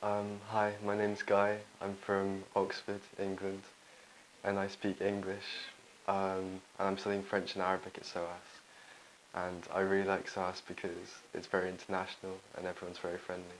Um, hi, my name's Guy. I'm from Oxford, England, and I speak English. Um, and I'm studying French and Arabic at SOAS. And I really like SOAS because it's very international and everyone's very friendly.